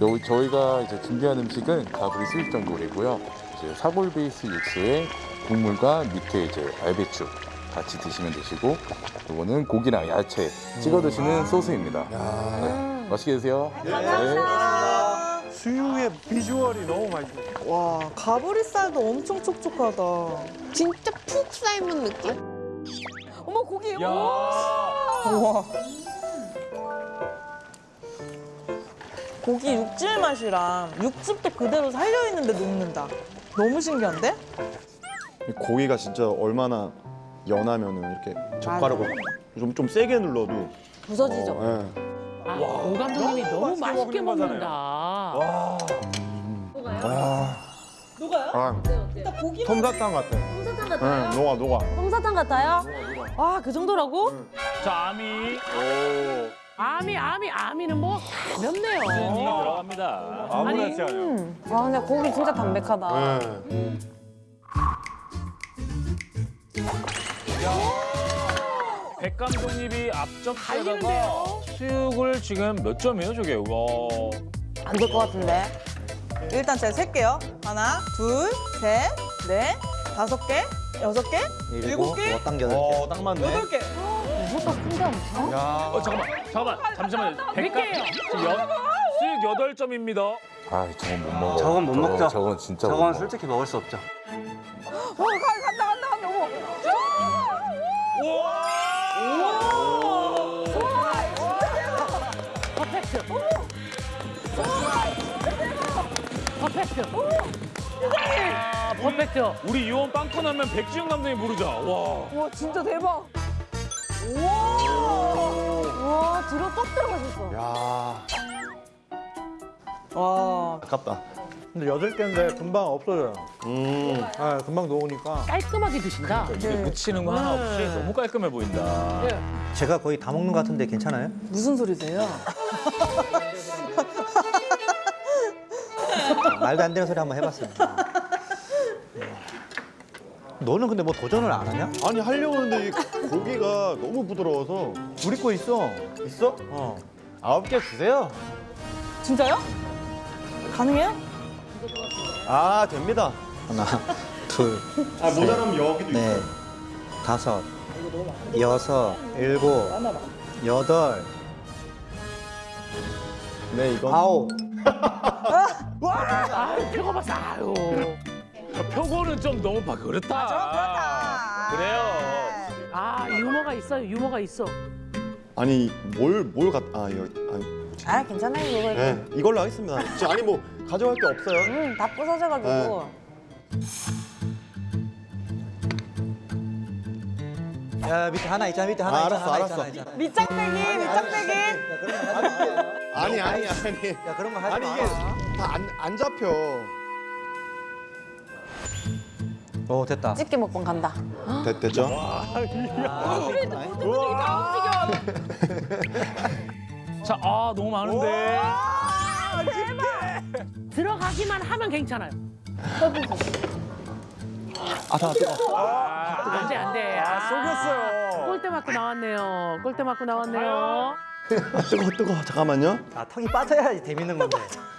요- 저희가 이제 준비한 음식은 가브리 수육전골이고요. 이제 사골 베이스 육수에 국물과 밑에 이제 알배추 같이 드시면 되시고 이거는 고기랑 야채 찍어 드시는 소스입니다. 네, 맛있게 드세요. 네. 수육의 비주얼이 너무 맛있어. 와, 가브리살도 엄청 촉촉하다. 진짜 푹 삶은 느낌? 어머 고기 우와. 고기 육질 맛이랑 육즙도 그대로 살려 있는데 녹는다. 너무 신기한데? 이 고기가 진짜 얼마나 연하면은 이렇게 젓가락으로 좀, 좀 세게 눌러도 부서지죠. 어, 예. 아, 오 감독님이 너무 맛있게 먹는다. 아, 녹아요? 아, 일단 고기 솜사탕 같아. 솜사탕 같아요? 응, 녹아, 녹아. 솜사탕 같아요? 와, 그 정도라고? 자, 아미. 아미, 아미, 아미는 뭐 가볍네요. 들어갑니다. 아무렇지 않아요. 와 근데 고기 진짜 담백하다. 네. 백 감독님이 앞접시에다가 달리는데요? 수육을 지금 몇 점이에요, 저게? 와. 안 될 것 같은데. 일단 제가 셀게요. 하나, 둘, 셋, 넷, 다섯 개, 여섯 개, 일곱 개, 어, 딱 맞네. 여덟 개. 이것도 큰데 엄청? 야. 어, 잠깐만, 잠깐만, 잠시만요. 백 감, 개예요? 지금 여, 수육 여덟 점입니다. 아, 저건 못 먹어. 저건 못 먹죠. 저건 진짜 못 저건 먹어. 솔직히 먹을 수 없죠. 어, 가, 간다, 간다, 간다. 어머. 퍼펙트. 퍼펙트. 아, 퍼펙트. 우리 유언 빵꾸 나면 백지영 감독님 부르자. 와. 와 진짜 대박. 우와 뒤로 쏙 들어가셨어. 야, 와, 아깝다. 근데 여덟 개인데 금방 없어져요. 음. 아, 금방 녹으니까. 깔끔하게 드신다. 이게 묻히는 거 하나 없이 너무 깔끔해 보인다. 제가 거의 다 먹는 것 같은데 괜찮아요? 무슨 소리세요? 말도 안 되는 소리 한번 해봤어요. 너는 근데 뭐 도전을 안 하냐? 아니 하려고 하는데 이 고기가 너무 부드러워서 우리 거 있어. 있어? 어. 아홉 개 주세요. 진짜요? 가능해요? 아 됩니다. 하나, 둘, 아 모자라면 여기도 넷, 있어. 다섯, 여섯, 일곱, 여덟, 네 이건 아홉. 아유, 표가 봤어. 아유. 표고는 좀 너무 봐 그렇다. 아, 좀 그렇다. 그래요. 아, 유머가 있어요. 유머가 있어. 아니 뭘뭘 갖? 아 이거 아니. 아, 괜찮아요, 이거. 네 이걸로 하겠습니다. 진짜 아니 뭐 가져갈 게 없어요. 응, 다 부서져가지고. 야 밑에 하나 있잖아. 밑에 하나 아, 있잖아. 알았어, 하나 알았어. 있잖아, 있잖아. 밑장빼기, 밑장빼기. 아니 아니 아니. 야 그런 거 하지 아니 마. 이게 다 안 안 잡혀. 오 됐다. 집게 먹방 간다. 됐, 됐죠? 자, 아 너무 많은데. 들어가기만 하면 괜찮아요. 아 다 뜨거. 안 돼, 안 돼. 아, 속였어요. 골대 맞고 나왔네요. 골대 맞고 나왔네요. 아, 뜨거 뜨거. 잠깐만요. 아 턱이 빠져야지 재밌는 건데.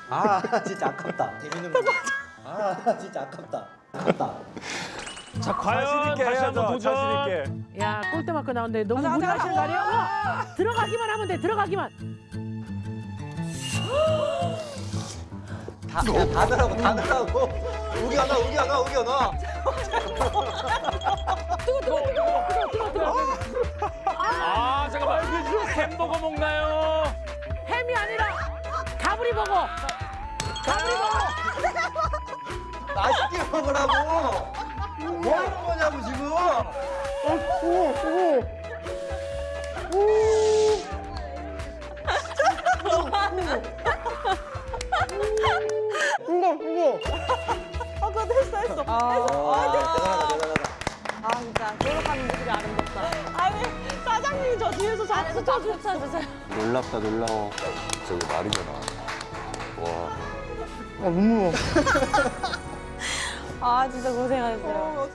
아 진짜 아깝다. 재밌는 건데. 아 진짜 아깝다. 아깝다. 자, 과연 다시 한번 도전. 야, 골대 맞고 나왔는데 너무 무리하시는 거? 와, 들어가기만 하면 돼, 들어가기만. 다, 야, 다 들라고 다 들라고. 우기 하나 우기 하나 우기 하나. 아 잠깐만. 햄버거 먹나요? 햄이 아니라 가브리 버거. 가브리 버거. 맛있게 먹으라고. 뭐 하는 거냐고 지금. 아, 그거 했어, 했어. 아, 대단하다 대단하다. 아 진짜 노력하는 모습이 아름답다. 아니, 사장님이 저 뒤에서 자꾸 다 붙여주세요. 놀랍다 놀라워. 저기 말이잖아. 와. 아 진짜 고생하셨어요.